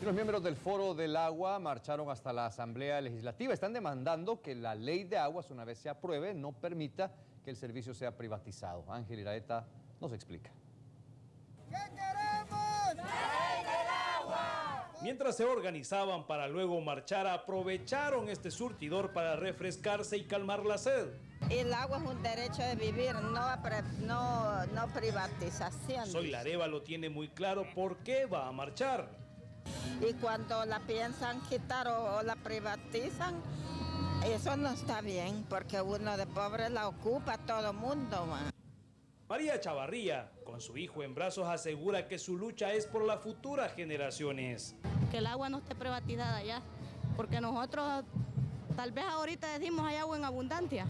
Y los miembros del Foro del Agua marcharon hasta la Asamblea Legislativa. Están demandando que la ley de aguas, una vez se apruebe, no permita que el servicio sea privatizado. Ángel Iraeta nos explica. ¿Qué queremos? ¡Ley del agua! Mientras se organizaban para luego marchar, aprovecharon este surtidor para refrescarse y calmar la sed. El agua es un derecho de vivir, no, no, no privatización. Soy Lareva lo tiene muy claro por qué va a marchar. Y cuando la piensan quitar o, o la privatizan, eso no está bien, porque uno de pobre la ocupa todo mundo. Man. María Chavarría, con su hijo en brazos, asegura que su lucha es por las futuras generaciones. Que el agua no esté privatizada ya, porque nosotros tal vez ahorita decimos hay agua en abundancia,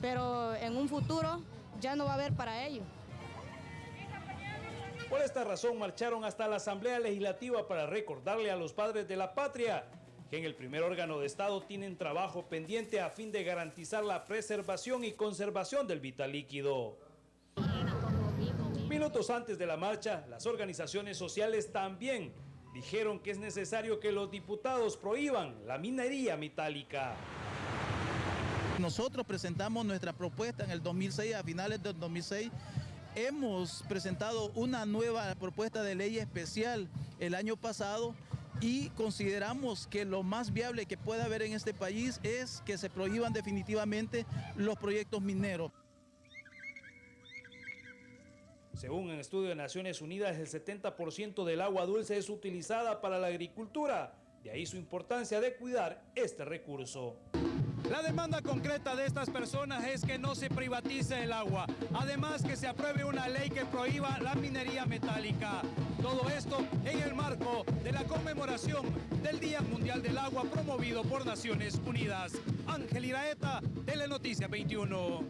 pero en un futuro ya no va a haber para ellos. Por esta razón marcharon hasta la Asamblea Legislativa para recordarle a los padres de la patria que en el primer órgano de Estado tienen trabajo pendiente a fin de garantizar la preservación y conservación del vital líquido. Minutos antes de la marcha, las organizaciones sociales también dijeron que es necesario que los diputados prohíban la minería metálica. Nosotros presentamos nuestra propuesta en el 2006, a finales del 2006, hemos presentado una nueva propuesta de ley especial el año pasado y consideramos que lo más viable que pueda haber en este país es que se prohíban definitivamente los proyectos mineros. Según un estudio de Naciones Unidas, el 70% del agua dulce es utilizada para la agricultura. De ahí su importancia de cuidar este recurso. La demanda concreta de estas personas es que no se privatice el agua. Además que se apruebe una ley que prohíba la minería metálica. Todo esto en el marco de la conmemoración del Día Mundial del Agua promovido por Naciones Unidas. Ángel Iraeta, Telenoticia 21.